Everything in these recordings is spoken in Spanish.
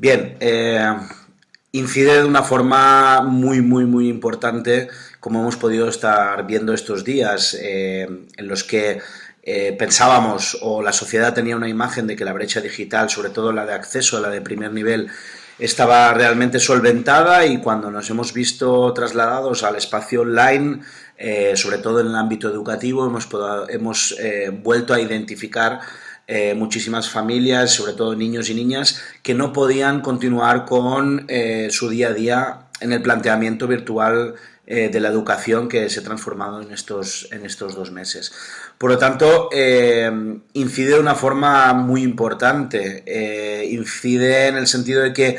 Bien, eh, incide de una forma muy, muy, muy importante, como hemos podido estar viendo estos días, eh, en los que eh, pensábamos o la sociedad tenía una imagen de que la brecha digital, sobre todo la de acceso, la de primer nivel, estaba realmente solventada y cuando nos hemos visto trasladados al espacio online, sobre todo en el ámbito educativo, hemos, hemos vuelto a identificar eh, muchísimas familias, sobre todo niños y niñas, que no podían continuar con eh, su día a día en el planteamiento virtual eh, de la educación que se ha transformado en estos, en estos dos meses. Por lo tanto, incide de una forma muy importante, incide en el sentido de que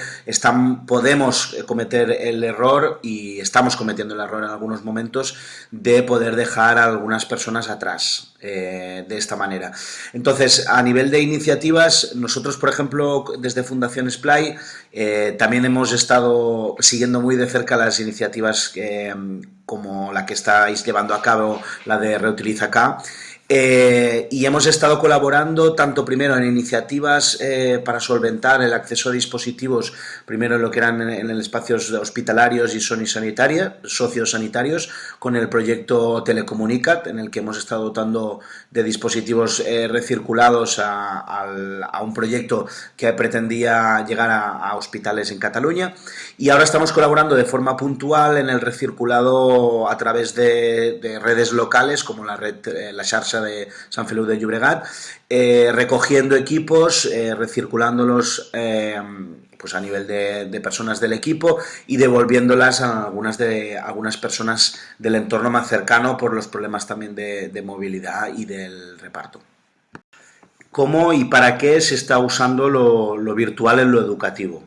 podemos cometer el error, y estamos cometiendo el error en algunos momentos, de poder dejar a algunas personas atrás. Eh, de esta manera. Entonces, a nivel de iniciativas, nosotros, por ejemplo, desde Fundación Splay, eh, también hemos estado siguiendo muy de cerca las iniciativas como la que estáis llevando a cabo, la de Reutiliza eh, y hemos estado colaborando tanto primero en iniciativas eh, para solventar el acceso a dispositivos, primero en lo que eran en, el espacios hospitalarios y sociosanitarios, con el proyecto Telecomunicat, en el que hemos estado dotando de dispositivos eh, recirculados a, un proyecto que pretendía llegar a, hospitales en Cataluña. Y ahora estamos colaborando de forma puntual en el recirculado a través de, redes locales, como la red, la De San Feliu de Llobregat, eh, recogiendo equipos, eh, recirculándolos eh, pues a nivel de, personas del equipo y devolviéndolas a algunas, de, algunas personas del entorno más cercano por los problemas también de, movilidad y del reparto. ¿Cómo y para qué se está usando lo, virtual en lo educativo?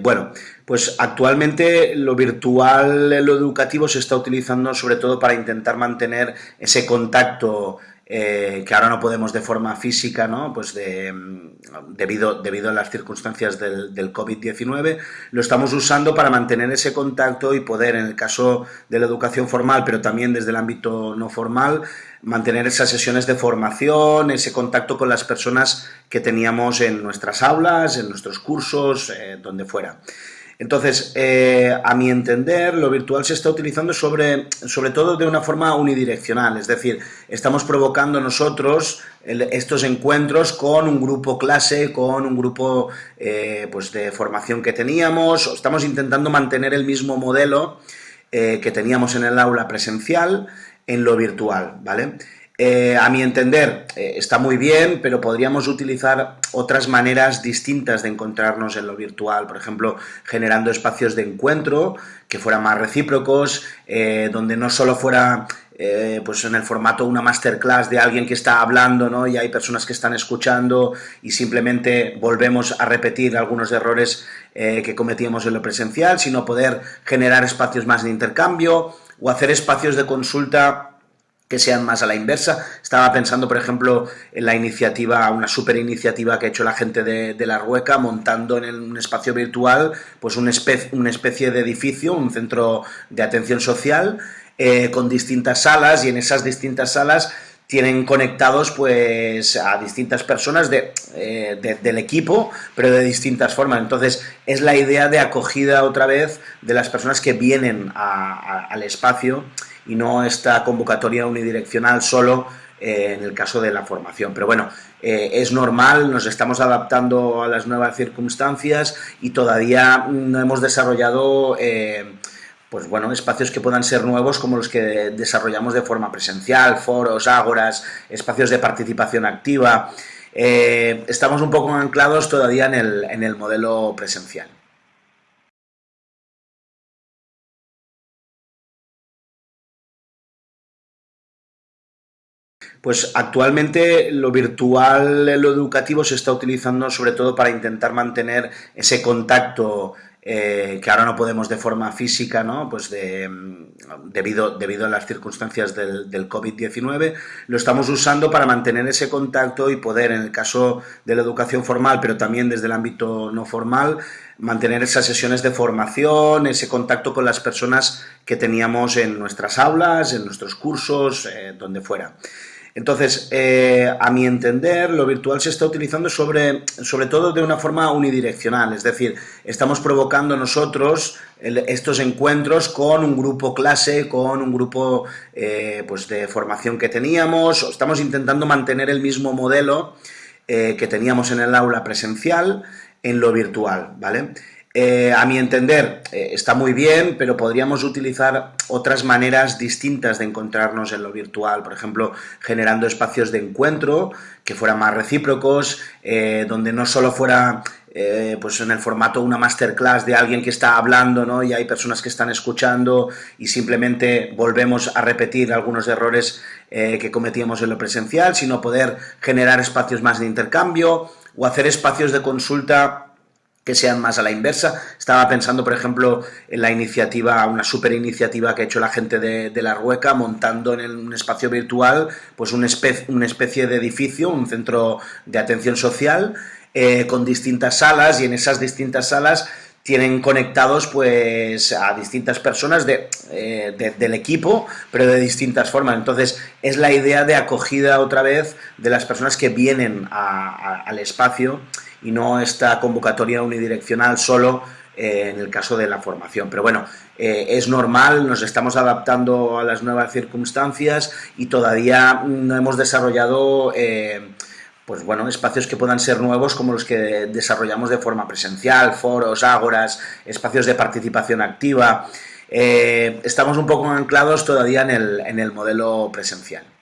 bueno, pues actualmente lo virtual, lo educativo se está utilizando sobre todo para intentar mantener ese contacto eh, que ahora no podemos de forma física, ¿no? pues de, debido, debido a las circunstancias del, del COVID-19, lo estamos usando para mantener ese contacto y poder, en el caso de la educación formal, pero también desde el ámbito no formal, mantener esas sesiones de formación, ese contacto con las personas que teníamos en nuestras aulas, en nuestros cursos, eh, donde fuera. Entonces, eh, a mi entender, lo virtual se está utilizando sobre, sobre todo de una forma unidireccional, es decir, estamos provocando nosotros estos encuentros con un grupo clase, con un grupo eh, pues de formación que teníamos, estamos intentando mantener el mismo modelo eh, que teníamos en el aula presencial en lo virtual, ¿vale? Eh, a mi entender, eh, está muy bien, pero podríamos utilizar otras maneras distintas de encontrarnos en lo virtual, por ejemplo, generando espacios de encuentro que fueran más recíprocos, eh, donde no solo fuera pues en el formato una masterclass de alguien que está hablando ¿no? y hay personas que están escuchando y simplemente volvemos a repetir algunos errores que cometíamos en lo presencial, sino poder generar espacios más de intercambio o hacer espacios de consulta que sean más a la inversa. Estaba pensando, por ejemplo, en la iniciativa, una super iniciativa que ha hecho la gente de, La Rueca, montando en un espacio virtual pues una especie, una especie de edificio, un centro de atención social, eh, con distintas salas, y en esas distintas salas tienen conectados pues a distintas personas eh, del equipo, pero de distintas formas. Entonces, es la idea de acogida otra vez de las personas que vienen al espacio y no esta convocatoria unidireccional solo eh, en el caso de la formación. Pero bueno, eh, es normal, nos estamos adaptando a las nuevas circunstancias y todavía no hemos desarrollado eh, pues bueno, espacios que puedan ser nuevos como los que desarrollamos de forma presencial, foros, ágoras, espacios de participación activa. estamos un poco anclados todavía en el, en el modelo presencial. Pues actualmente lo virtual, lo educativo se está utilizando sobre todo para intentar mantener ese contacto eh, que ahora no podemos de forma física, ¿no? pues de, debido, debido a las circunstancias del, del COVID-19, lo estamos usando para mantener ese contacto y poder, en el caso de la educación formal, pero también desde el ámbito no formal, mantener esas sesiones de formación, ese contacto con las personas que teníamos en nuestras aulas, en nuestros cursos, eh, donde fuera. Entonces, eh, a mi entender, lo virtual se está utilizando sobre, sobre todo de una forma unidireccional, es decir, estamos provocando nosotros estos encuentros con un grupo clase, con un grupo eh, pues de formación que teníamos, estamos intentando mantener el mismo modelo eh, que teníamos en el aula presencial en lo virtual, ¿vale? Eh, a mi entender, eh, está muy bien, pero podríamos utilizar otras maneras distintas de encontrarnos en lo virtual, por ejemplo, generando espacios de encuentro que fueran más recíprocos, eh, donde no solo fuera pues en el formato una masterclass de alguien que está hablando ¿no? y hay personas que están escuchando y simplemente volvemos a repetir algunos errores que cometíamos en lo presencial, sino poder generar espacios más de intercambio o hacer espacios de consulta que sean más a la inversa. Estaba pensando, por ejemplo, en la iniciativa, una super iniciativa que ha hecho la gente de, La Rueca, montando en un espacio virtual pues una especie, de edificio, un centro de atención social, eh, con distintas salas, y en esas distintas salas tienen conectados pues a distintas personas de, eh, del equipo, pero de distintas formas. Entonces, es la idea de acogida otra vez de las personas que vienen al espacio y no esta convocatoria unidireccional solo eh, en el caso de la formación. Pero bueno, eh, es normal, nos estamos adaptando a las nuevas circunstancias y todavía no hemos desarrollado eh, pues bueno, espacios que puedan ser nuevos como los que desarrollamos de forma presencial, foros, ágoras, espacios de participación activa. estamos un poco anclados todavía en el, en el modelo presencial.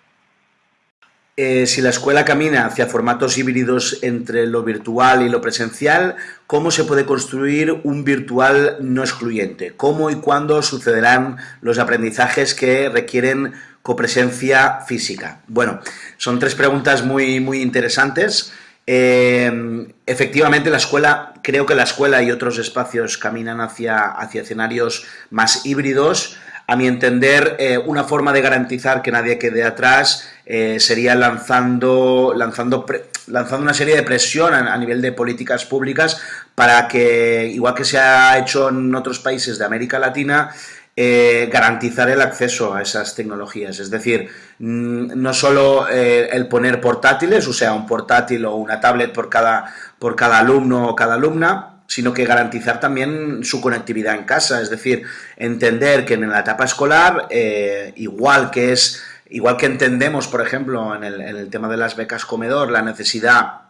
Eh, si la escuela camina hacia formatos híbridos entre lo virtual y lo presencial, ¿cómo se puede construir un virtual no excluyente? ¿Cómo y cuándo sucederán los aprendizajes que requieren copresencia física? Bueno, son tres preguntas muy, muy interesantes. Eh, efectivamente, la escuela, creo que la escuela y otros espacios caminan hacia, hacia escenarios más híbridos, a mi entender, eh, una forma de garantizar que nadie quede atrás eh, sería lanzando, lanzando, lanzando una serie de presión a, nivel de políticas públicas para que, igual que se ha hecho en otros países de América Latina, eh, garantizar el acceso a esas tecnologías. Es decir, mm, no solo el poner portátiles, o sea, un portátil o una tablet por cada, por cada alumno o cada alumna, sino que garantizar también su conectividad en casa, es decir, entender que en la etapa escolar, eh, igual que es, igual que entendemos, por ejemplo, en el, en el tema de las becas comedor, la necesidad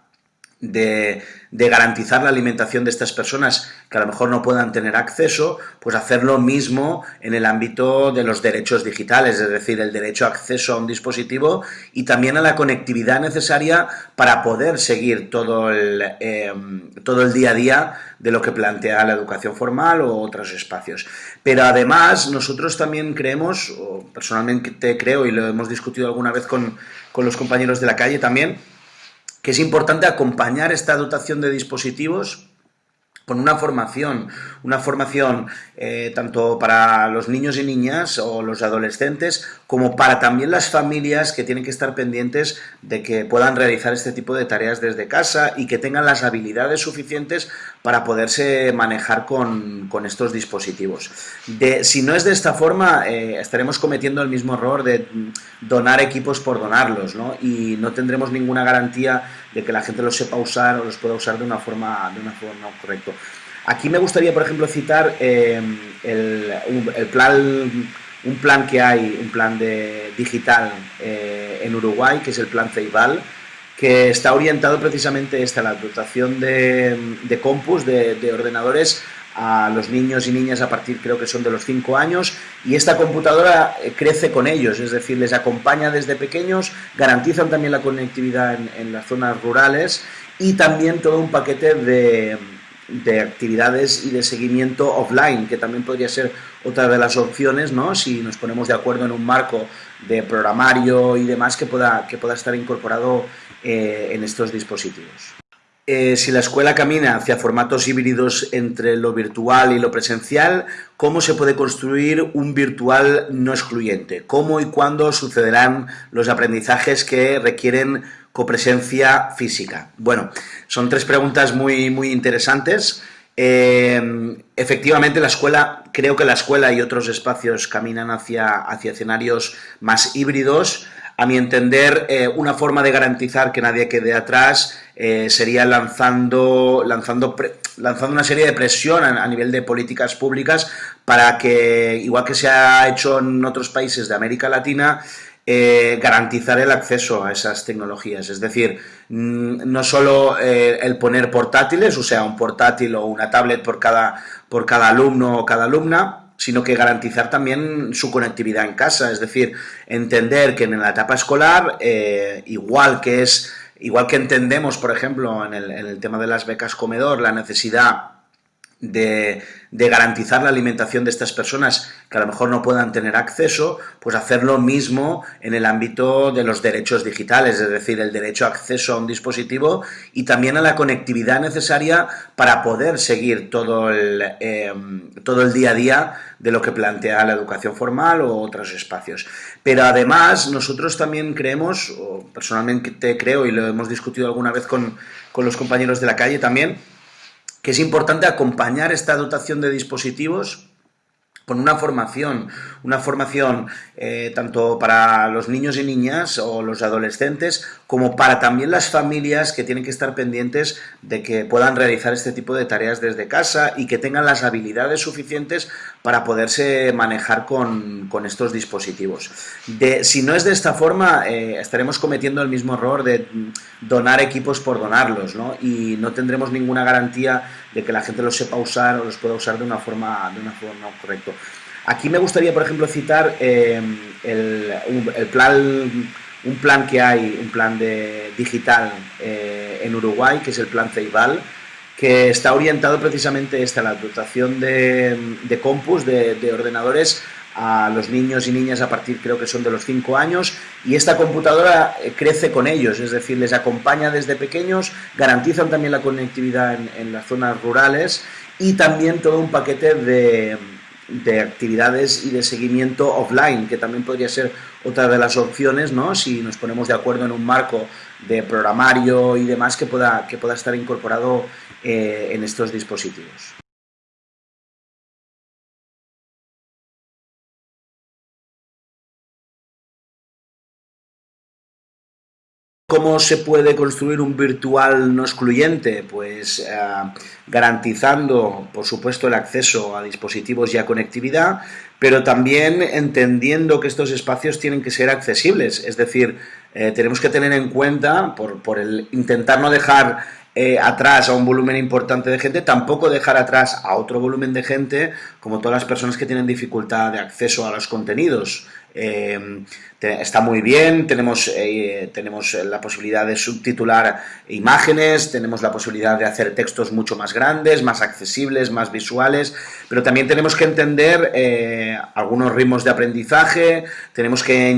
de, garantizar la alimentación de estas personas que a lo mejor no puedan tener acceso, pues hacer lo mismo en el ámbito de los derechos digitales, es decir, el derecho a acceso a un dispositivo y también a la conectividad necesaria para poder seguir todo el, em, todo el día a día de lo que plantea la educación formal o otros espacios. Pero además nosotros también creemos, o personalmente creo y lo hemos discutido alguna vez con, con los compañeros de la calle también, que es importante acompañar esta dotación de dispositivos con una formación, una formación eh, tanto para los niños y niñas o los adolescentes, como para también las familias que tienen que estar pendientes de que puedan realizar este tipo de tareas desde casa y que tengan las habilidades suficientes para poderse manejar con, estos dispositivos. De, si no es de esta forma, eh, estaremos cometiendo el mismo error de donar equipos por donarlos, ¿no? y no tendremos ninguna garantía de que la gente los sepa usar o los pueda usar de una forma, de una forma correcta. Aquí me gustaría, por ejemplo, citar eh, el, plan, un plan que hay, un plan de, digital eh, en Uruguay, que es el plan Ceibal, que está orientado precisamente a la dotación de, de compus, de, de, ordenadores, a los niños y niñas a partir, creo que son de los 5 años, y esta computadora eh, crece con ellos, es decir, les acompaña desde pequeños, garantizan también la conectividad en las zonas rurales y también todo un paquete de de actividades y de seguimiento offline, que también podría ser otra de las opciones, ¿no? Si nos ponemos de acuerdo en un marco de programario y demás que pueda, que pueda estar incorporado eh, en estos dispositivos. Eh, si la escuela camina hacia formatos híbridos entre lo virtual y lo presencial, ¿cómo se puede construir un virtual no excluyente? ¿Cómo y cuándo sucederán los aprendizajes que requieren copresencia física? Bueno, son tres preguntas muy, muy interesantes. Eh, efectivamente, la escuela, creo que la escuela y otros espacios caminan hacia, hacia escenarios más híbridos. A mi entender, eh, una forma de garantizar que nadie quede atrás eh, sería lanzando, lanzando, lanzando una serie de presión a, nivel de políticas públicas para que, igual que se ha hecho en otros países de América Latina, eh, garantizar el acceso a esas tecnologías. Es decir, mm, no solo el poner portátiles, o sea, un portátil o una tablet por cada, por cada alumno o cada alumna, sino que garantizar también su conectividad en casa, es decir, entender que en la etapa escolar, eh, igual que es, igual que entendemos, por ejemplo, en el, en el tema de las becas comedor, la necesidad de, garantizar la alimentación de estas personas que a lo mejor no puedan tener acceso, pues hacer lo mismo en el ámbito de los derechos digitales, es decir, el derecho a acceso a un dispositivo y también a la conectividad necesaria para poder seguir todo el, em, todo el día a día de lo que plantea la educación formal o otros espacios. Pero además nosotros también creemos, o personalmente creo y lo hemos discutido alguna vez con, con los compañeros de la calle también, que es importante acompañar esta dotación de dispositivos con una formación, una formación eh, tanto para los niños y niñas o los adolescentes, como para también las familias que tienen que estar pendientes de que puedan realizar este tipo de tareas desde casa y que tengan las habilidades suficientes para poderse manejar con, estos dispositivos. Si no es de esta forma, eh, estaremos cometiendo el mismo error de donar equipos por donarlos, ¿no? y no tendremos ninguna garantía de que la gente los sepa usar o los pueda usar de una forma, de una forma correcta. Aquí me gustaría, por ejemplo, citar eh, el, plan, un plan que hay, un plan de, digital eh, en Uruguay, que es el plan Ceibal, que está orientado precisamente a la dotación de, de compus, de, de, ordenadores, a los niños y niñas a partir, creo que son de los 5 años, y esta computadora eh, crece con ellos, es decir, les acompaña desde pequeños, garantizan también la conectividad en las zonas rurales y también todo un paquete de de actividades y de seguimiento offline, que también podría ser otra de las opciones, ¿no? Si nos ponemos de acuerdo en un marco de programario y demás que pueda, que pueda estar incorporado eh, en estos dispositivos. ¿Cómo se puede construir un virtual no excluyente? Pues eh, garantizando, por supuesto, el acceso a dispositivos y a conectividad, pero también entendiendo que estos espacios tienen que ser accesibles. Es decir, eh, tenemos que tener en cuenta, por, el intentar no dejar eh, atrás a un volumen importante de gente, tampoco dejar atrás a otro volumen de gente, como todas las personas que tienen dificultad de acceso a los contenidos. Eh, está muy bien, tenemos, eh, tenemos la posibilidad de subtitular imágenes, tenemos la posibilidad de hacer textos mucho más grandes, más accesibles, más visuales, pero también tenemos que entender eh, algunos ritmos de aprendizaje, tenemos que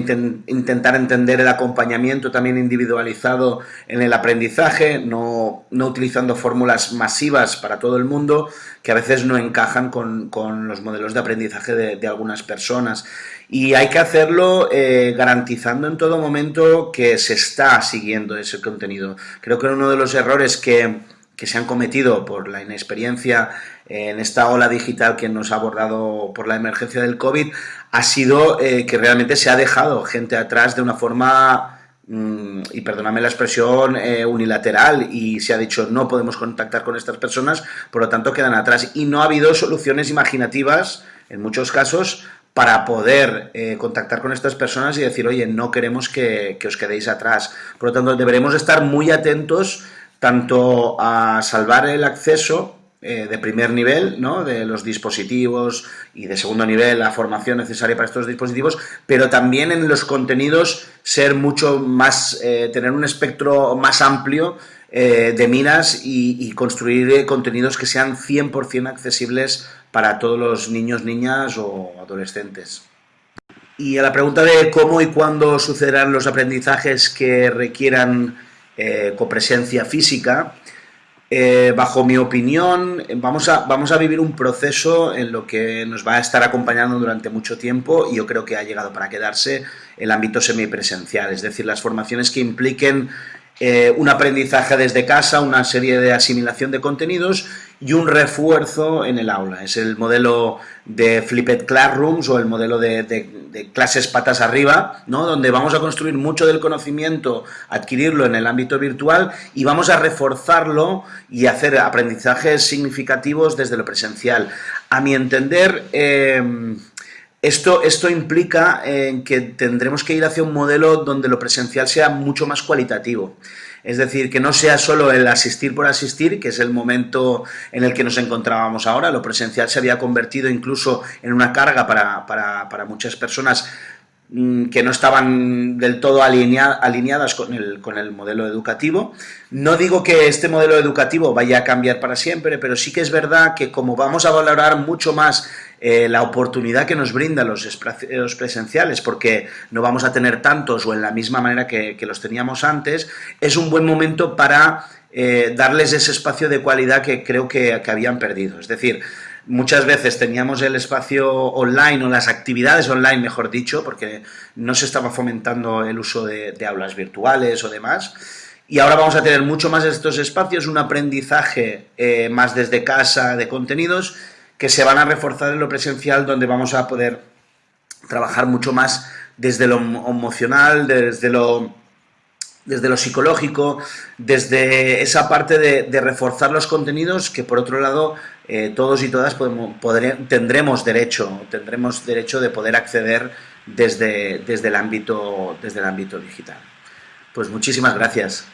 intentar entender el acompañamiento también individualizado en el aprendizaje, no, no utilizando fórmulas masivas para todo el mundo que a veces no encajan con, con los modelos de aprendizaje de, algunas personas y hay que hacerlo eh, garantizando en todo momento que se está siguiendo ese contenido. Creo que uno de los errores que, se han cometido por la inexperiencia en esta ola digital que nos ha abordado por la emergencia del COVID ha sido eh, que realmente se ha dejado gente atrás de una forma, y perdóname la expresión, eh, unilateral y se ha dicho no podemos contactar con estas personas, por lo tanto quedan atrás. Y no ha habido soluciones imaginativas, en muchos casos, para poder eh, contactar con estas personas y decir, oye, no queremos que, os quedéis atrás. Por lo tanto, deberemos estar muy atentos tanto a salvar el acceso eh, de primer nivel, ¿no? de los dispositivos y de segundo nivel, la formación necesaria para estos dispositivos, pero también en los contenidos ser mucho más, eh, tener un espectro más amplio de minas y, construir contenidos que sean 100% accesibles para todos los niños, niñas o adolescentes. Y a la pregunta de cómo y cuándo sucederán los aprendizajes que requieran eh, copresencia física, eh, bajo mi opinión, vamos a, vamos a vivir un proceso en lo que nos va a estar acompañando durante mucho tiempo y yo creo que ha llegado para quedarse el ámbito semipresencial, es decir, las formaciones que impliquen eh, un aprendizaje desde casa, una serie de asimilación de contenidos y un refuerzo en el aula. Es el modelo de Flipped Classrooms o el modelo de, clases patas arriba, ¿no? donde vamos a construir mucho del conocimiento, adquirirlo en el ámbito virtual y vamos a reforzarlo y hacer aprendizajes significativos desde lo presencial. A mi entender, eh, esto, esto implica eh, que tendremos que ir hacia un modelo donde lo presencial sea mucho más cualitativo. Es decir, que no sea solo el asistir por asistir, que es el momento en el que nos encontrábamos ahora. Lo presencial se había convertido incluso en una carga para, para muchas personas Mm, que no estaban del todo alineadas con el, con el, modelo educativo. No digo que este modelo educativo vaya a cambiar para siempre, pero sí que es verdad que como vamos a valorar mucho más eh, la oportunidad que nos brindan los, los, presenciales, porque no vamos a tener tantos o en la misma manera que, los teníamos antes, es un buen momento para eh, darles ese espacio de cualidad que creo que, que habían perdido. Es decir, Muchas veces teníamos el espacio online o las actividades online, mejor dicho, porque no se estaba fomentando el uso de, aulas virtuales o demás. Y ahora vamos a tener mucho más de estos espacios, un aprendizaje eh, más desde casa de contenidos que se van a reforzar en lo presencial, donde vamos a poder trabajar mucho más desde lo emocional, desde lo desde lo psicológico, desde esa parte de, reforzar los contenidos que por otro lado eh, todos y todas tendremos derecho, tendremos derecho de poder acceder desde, desde, el ámbito, desde el ámbito digital. Pues muchísimas gracias.